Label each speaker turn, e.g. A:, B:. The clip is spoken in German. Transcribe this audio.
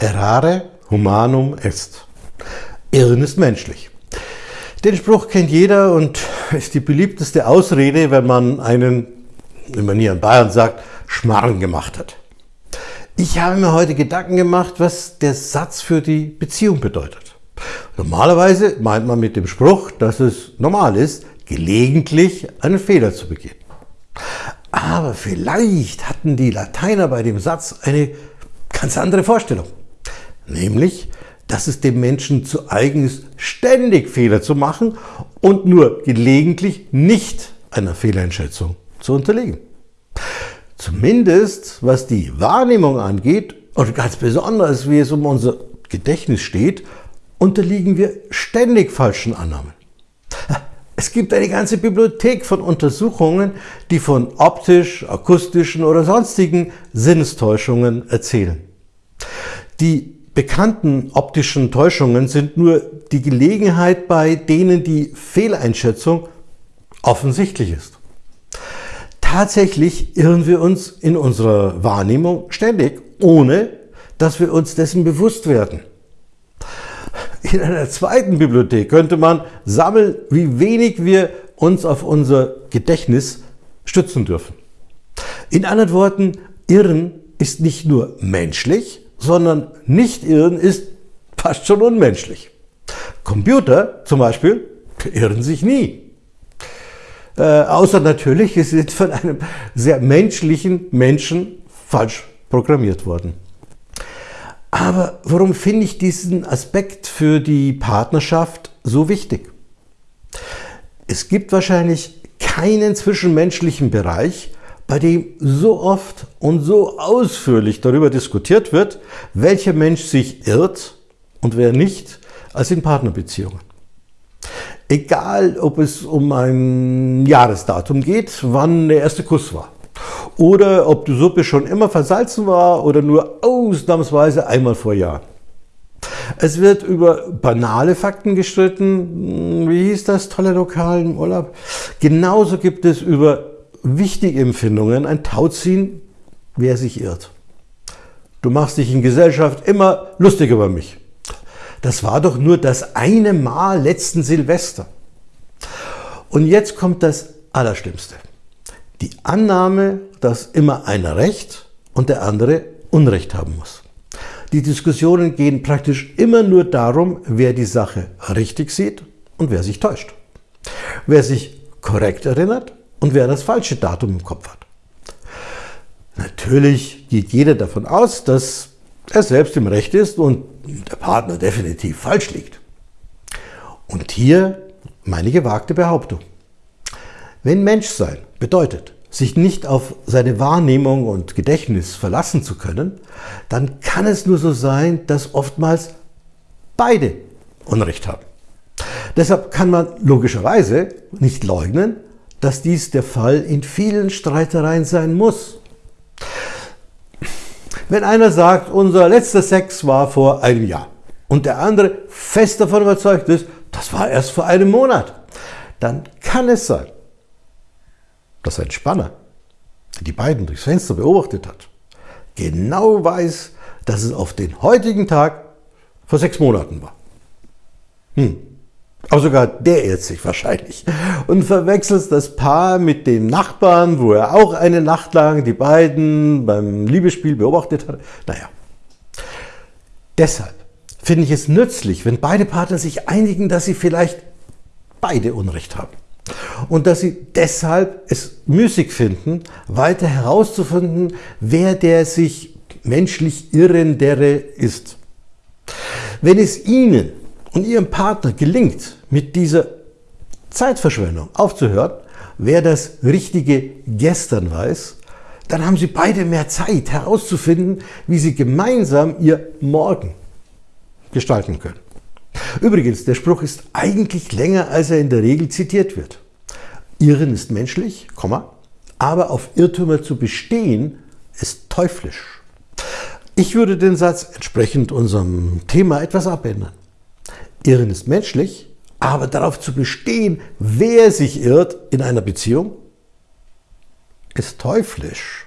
A: Errare humanum est. Irren ist menschlich. Den Spruch kennt jeder und ist die beliebteste Ausrede, wenn man einen, wie man hier in Bayern sagt, Schmarrn gemacht hat. Ich habe mir heute Gedanken gemacht, was der Satz für die Beziehung bedeutet. Normalerweise meint man mit dem Spruch, dass es normal ist, gelegentlich einen Fehler zu begehen. Aber vielleicht hatten die Lateiner bei dem Satz eine ganz andere Vorstellung. Nämlich, dass es dem Menschen zu eigen ist, ständig Fehler zu machen und nur gelegentlich nicht einer Fehleinschätzung zu unterliegen. Zumindest was die Wahrnehmung angeht und ganz besonders wie es um unser Gedächtnis steht, unterliegen wir ständig falschen Annahmen. Es gibt eine ganze Bibliothek von Untersuchungen, die von optisch, akustischen oder sonstigen Sinnestäuschungen erzählen. Die bekannten optischen Täuschungen sind nur die Gelegenheit, bei denen die Fehleinschätzung offensichtlich ist. Tatsächlich irren wir uns in unserer Wahrnehmung ständig, ohne dass wir uns dessen bewusst werden. In einer zweiten Bibliothek könnte man sammeln, wie wenig wir uns auf unser Gedächtnis stützen dürfen. In anderen Worten, Irren ist nicht nur menschlich, sondern nicht irren ist fast schon unmenschlich. Computer zum Beispiel irren sich nie. Äh, außer natürlich, sie sind von einem sehr menschlichen Menschen falsch programmiert worden. Aber warum finde ich diesen Aspekt für die Partnerschaft so wichtig? Es gibt wahrscheinlich keinen zwischenmenschlichen Bereich, bei dem so oft und so ausführlich darüber diskutiert wird, welcher Mensch sich irrt und wer nicht, als in Partnerbeziehungen. Egal, ob es um ein Jahresdatum geht, wann der erste Kuss war. Oder ob die Suppe schon immer versalzen war oder nur ausnahmsweise einmal vor Jahren. Es wird über banale Fakten gestritten. Wie hieß das tolle Lokal im Urlaub? Genauso gibt es über wichtige Empfindungen ein Tauziehen, wer sich irrt. Du machst dich in Gesellschaft immer lustig über mich. Das war doch nur das eine Mal letzten Silvester. Und jetzt kommt das Allerschlimmste. Die Annahme, dass immer einer Recht und der andere Unrecht haben muss. Die Diskussionen gehen praktisch immer nur darum, wer die Sache richtig sieht und wer sich täuscht. Wer sich korrekt erinnert und wer das falsche Datum im Kopf hat. Natürlich geht jeder davon aus, dass er selbst im Recht ist und der Partner definitiv falsch liegt. Und hier meine gewagte Behauptung. Wenn Menschsein bedeutet, sich nicht auf seine Wahrnehmung und Gedächtnis verlassen zu können, dann kann es nur so sein, dass oftmals beide Unrecht haben. Deshalb kann man logischerweise nicht leugnen, dass dies der Fall in vielen Streitereien sein muss. Wenn einer sagt, unser letzter Sex war vor einem Jahr und der andere fest davon überzeugt ist, das war erst vor einem Monat, dann kann es sein, dass ein Spanner, der die beiden durchs Fenster beobachtet hat, genau weiß, dass es auf den heutigen Tag vor sechs Monaten war. Hm. Aber sogar der irrt sich wahrscheinlich und verwechselt das Paar mit dem Nachbarn, wo er auch eine Nacht lang die beiden beim Liebesspiel beobachtet hat. Naja, deshalb finde ich es nützlich, wenn beide Partner sich einigen, dass sie vielleicht beide Unrecht haben. Und dass sie deshalb es müßig finden, weiter herauszufinden, wer der sich menschlich Irrendere ist. Wenn es ihnen und Ihrem Partner gelingt, mit dieser Zeitverschwendung aufzuhören, wer das richtige Gestern weiß, dann haben Sie beide mehr Zeit herauszufinden, wie Sie gemeinsam Ihr Morgen gestalten können. Übrigens, der Spruch ist eigentlich länger, als er in der Regel zitiert wird. Irren ist menschlich, aber auf Irrtümer zu bestehen, ist teuflisch. Ich würde den Satz entsprechend unserem Thema etwas abändern. Irren ist menschlich, aber darauf zu bestehen, wer sich irrt in einer Beziehung, ist teuflisch.